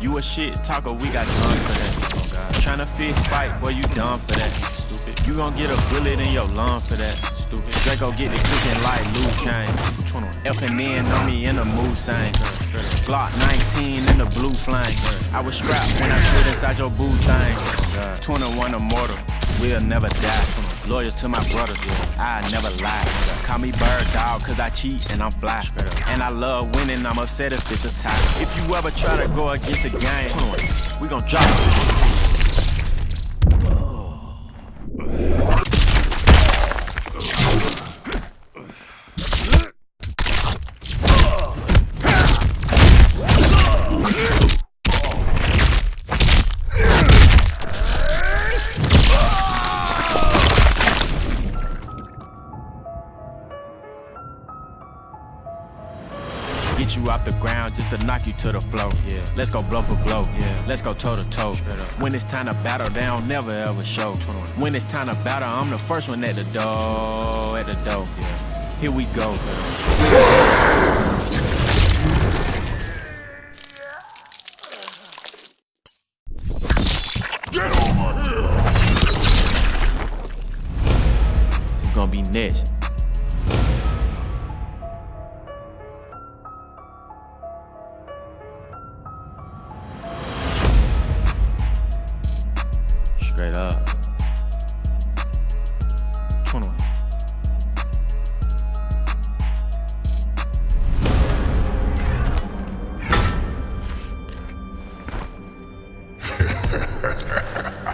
You a shit talker, we got guns for that. Oh Tryna fist fight, boy, you done for that. Stupid. You gon' get a bullet in your lung for that. Stupid. Draco get the cooking like loose chain. F and N on me in the mood sign. Glock 19 in the blue flame. I was strapped when I stood inside your boo thing. 21 immortal, we'll never die. Loyal to my brothers, yeah. I never lie. Call me bird dog, cause I cheat and I'm fly. And I love winning, I'm upset if it's a tie. If you ever try to go against the game, we gon' drop it. Get you off the ground just to knock you to the floor. Yeah. Let's go blow for blow. Yeah. Let's go toe to toe. When it's time to battle, they don't never ever show. When it's time to battle, I'm the first one at the door. At the door. Yeah. Here we go. Get over here. Who's gonna be next? up. 21. Ha ha ha.